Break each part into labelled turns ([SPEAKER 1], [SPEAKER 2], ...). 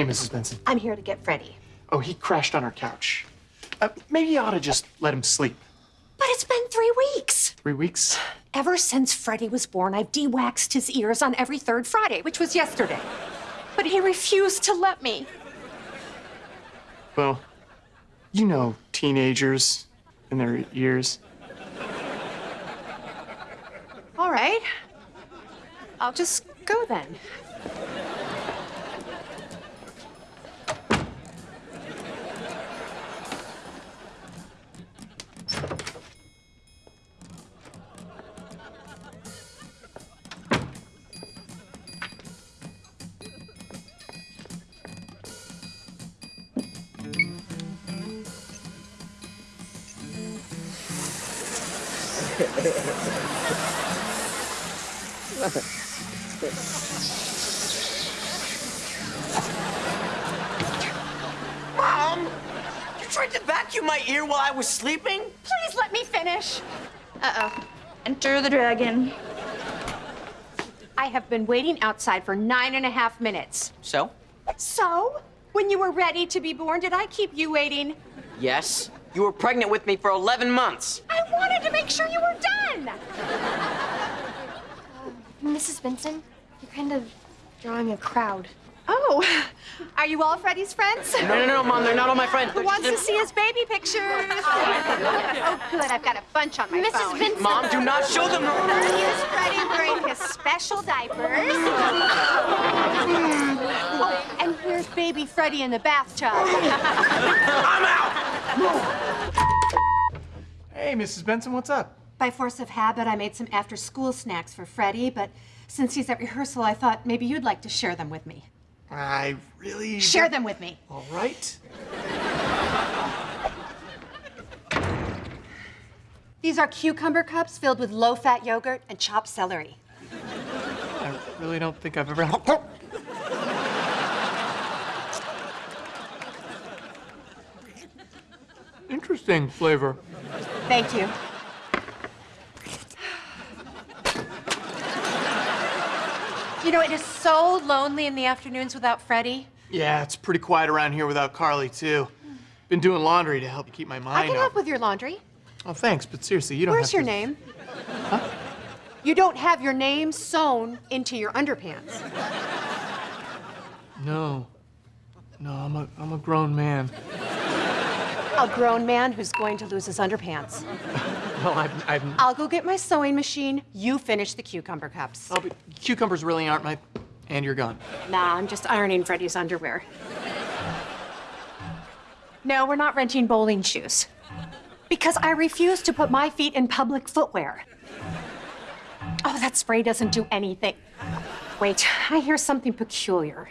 [SPEAKER 1] Hey, Mrs. Benson.
[SPEAKER 2] I'm here to get Freddie.
[SPEAKER 1] Oh, he crashed on our couch. Uh, maybe you ought to just let him sleep.
[SPEAKER 2] But it's been three weeks.
[SPEAKER 1] Three weeks?
[SPEAKER 2] Ever since Freddie was born, I've de-waxed his ears on every third Friday, which was yesterday. But he refused to let me.
[SPEAKER 1] Well, you know teenagers and their ears.
[SPEAKER 2] All right. I'll just go then.
[SPEAKER 3] Mom! You tried to vacuum my ear while I was sleeping?
[SPEAKER 2] Please let me finish.
[SPEAKER 4] Uh-oh. Enter the dragon.
[SPEAKER 2] I have been waiting outside for nine and a half minutes.
[SPEAKER 3] So?
[SPEAKER 2] So, when you were ready to be born, did I keep you waiting?
[SPEAKER 3] Yes. You were pregnant with me for 11 months.
[SPEAKER 2] I wanted to make sure you were done.
[SPEAKER 4] Mrs. Benson, you're kind of drawing a crowd.
[SPEAKER 2] Oh, are you all Freddie's friends?
[SPEAKER 3] No, no, no, Mom, they're not all my friends.
[SPEAKER 2] Who
[SPEAKER 3] They're
[SPEAKER 2] wants to see his baby pictures? Oh, oh, good. I've got a bunch on my
[SPEAKER 4] Mrs.
[SPEAKER 2] phone.
[SPEAKER 4] Benson.
[SPEAKER 3] Mom, do not show them.
[SPEAKER 2] Here's Freddie wearing his special diapers. oh, and here's baby Freddie in the bathtub.
[SPEAKER 3] I'm out!
[SPEAKER 1] Hey, Mrs. Benson, what's up?
[SPEAKER 2] By force of habit, I made some after-school snacks for Freddie, but since he's at rehearsal, I thought maybe you'd like to share them with me.
[SPEAKER 1] I really.
[SPEAKER 2] Share them with me.
[SPEAKER 1] All right.
[SPEAKER 2] These are cucumber cups filled with low-fat yogurt and chopped celery.
[SPEAKER 1] I really don't think I've ever. Interesting flavor.
[SPEAKER 2] Thank you. You know, it is so lonely in the afternoons without Freddie.
[SPEAKER 1] Yeah, it's pretty quiet around here without Carly, too. Been doing laundry to help keep my mind
[SPEAKER 2] I can help with your laundry.
[SPEAKER 1] Oh, thanks, but seriously, you don't
[SPEAKER 2] Where's
[SPEAKER 1] have
[SPEAKER 2] your
[SPEAKER 1] to...
[SPEAKER 2] name? You don't have your name sewn into your underpants.
[SPEAKER 1] No. No, I'm a, I'm a grown man.
[SPEAKER 2] A grown man who's going to lose his underpants.
[SPEAKER 1] Well, I'm, I'm,
[SPEAKER 2] I'll go get my sewing machine. You finish the cucumber cups.
[SPEAKER 1] oh, but cucumbers really aren't my... And you're gone.
[SPEAKER 2] Nah, I'm just ironing Freddie's underwear. No, we're not renting bowling shoes. Because I refuse to put my feet in public footwear. Oh, that spray doesn't do anything. Wait, I hear something peculiar.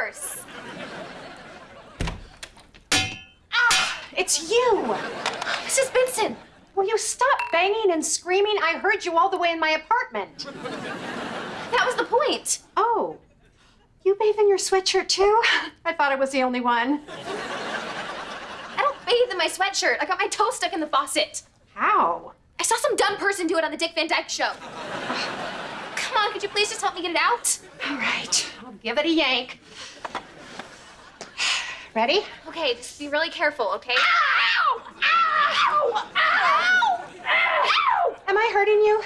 [SPEAKER 4] Worse.
[SPEAKER 2] Ah, it's you!
[SPEAKER 4] Mrs. Benson!
[SPEAKER 2] Will you stop banging and screaming? I heard you all the way in my apartment.
[SPEAKER 4] That was the point.
[SPEAKER 2] Oh, you bathe in your sweatshirt too? I thought I was the only one.
[SPEAKER 4] I don't bathe in my sweatshirt. I got my toe stuck in the faucet.
[SPEAKER 2] How?
[SPEAKER 4] I saw some dumb person do it on the Dick Van Dyke show. Come on, could you please just help me get it out?
[SPEAKER 2] All right, give it a yank. Ready?
[SPEAKER 4] Okay, just be really careful, okay? Ow! Ow! Ow! Ow!
[SPEAKER 2] Am I hurting you?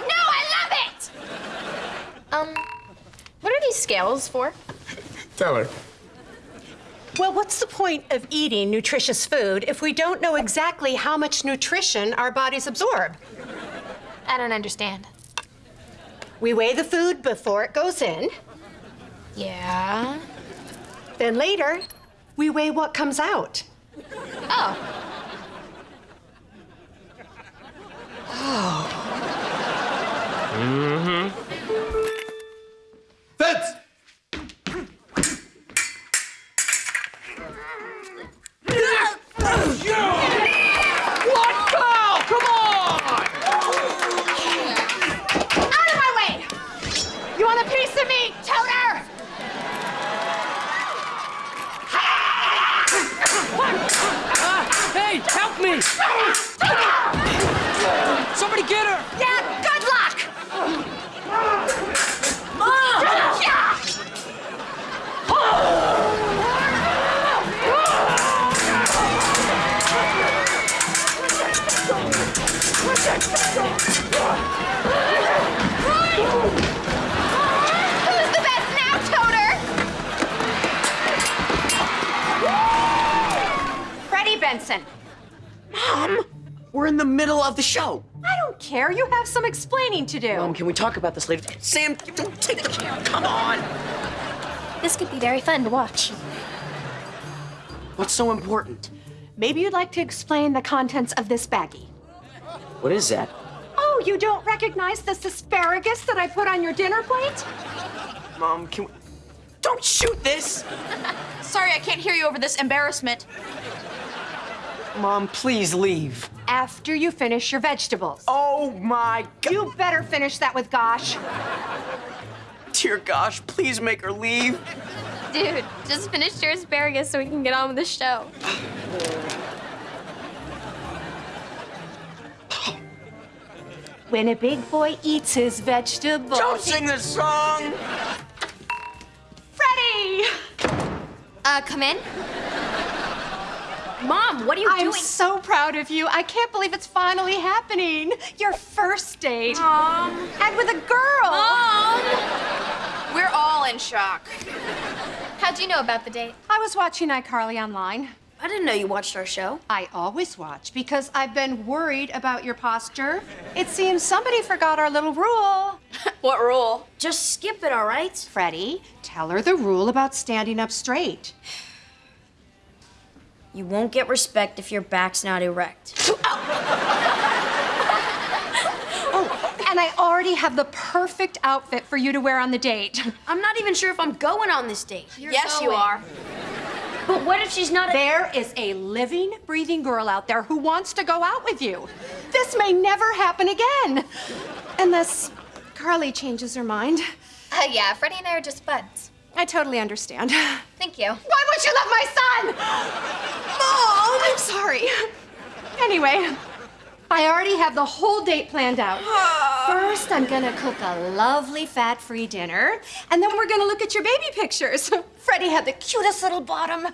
[SPEAKER 4] No, I love it! Um, what are these scales for?
[SPEAKER 5] Tell her.
[SPEAKER 2] Well, what's the point of eating nutritious food if we don't know exactly how much nutrition our bodies absorb?
[SPEAKER 4] I don't understand.
[SPEAKER 2] We weigh the food before it goes in.
[SPEAKER 4] Yeah.
[SPEAKER 2] Then later, we weigh what comes out.
[SPEAKER 4] Oh.
[SPEAKER 2] Oh.
[SPEAKER 3] Mm-hmm.
[SPEAKER 2] to
[SPEAKER 4] me, Toter! Hey, help me!
[SPEAKER 2] Freddie
[SPEAKER 3] Mom! We're in the middle of the show.
[SPEAKER 2] I don't care. You have some explaining to do.
[SPEAKER 3] Mom, can we talk about this later? Sam, don't take the camera. Come on.
[SPEAKER 4] This could be very fun to watch.
[SPEAKER 3] What's so important?
[SPEAKER 2] Maybe you'd like to explain the contents of this baggie.
[SPEAKER 3] What is that?
[SPEAKER 2] Oh, you don't recognize this asparagus that I put on your dinner plate?
[SPEAKER 3] Mom, can we... Don't shoot this!
[SPEAKER 6] Sorry, I can't hear you over this embarrassment.
[SPEAKER 3] Mom, please leave.
[SPEAKER 2] After you finish your vegetables.
[SPEAKER 3] Oh my god.
[SPEAKER 2] You better finish that with Gosh.
[SPEAKER 3] Dear gosh, please make her leave.
[SPEAKER 4] Dude, just finish your asparagus so we can get on with the show.
[SPEAKER 2] When a big boy eats his vegetables.
[SPEAKER 3] Don't sing this song!
[SPEAKER 2] Freddie!
[SPEAKER 4] Uh, come in. Mom, what are you doing?
[SPEAKER 2] I'm so proud of you. I can't believe it's finally happening. Your first date.
[SPEAKER 4] Mom.
[SPEAKER 2] And with a girl.
[SPEAKER 4] Mom!
[SPEAKER 6] We're all in shock.
[SPEAKER 4] How'd you know about the date?
[SPEAKER 2] I was watching iCarly online.
[SPEAKER 7] I didn't know you watched our show.
[SPEAKER 2] I always watch because I've been worried about your posture. It seems somebody forgot our little rule.
[SPEAKER 6] What rule?
[SPEAKER 7] Just skip it, all right?
[SPEAKER 2] Freddie, tell her the rule about standing up straight.
[SPEAKER 7] You won't get respect if your back's not erect.
[SPEAKER 2] Oh, and I already have the perfect outfit for you to wear on the date.
[SPEAKER 7] I'm not even sure if I'm going on this date.
[SPEAKER 6] yes, you are.
[SPEAKER 7] But what if she's not a-
[SPEAKER 2] There is a living, breathing girl out there who wants to go out with you. This may never happen again. Unless Carly changes her mind.
[SPEAKER 4] Uh, yeah, Freddie and I are just buds.
[SPEAKER 2] I totally understand.
[SPEAKER 4] Thank you.
[SPEAKER 2] Why would you love my son? Mom! I'm sorry. Anyway, I already have the whole date planned out. First, I'm gonna cook a lovely fat-free dinner, and then we're gonna look at your baby pictures. Freddie had the cutest little bottom.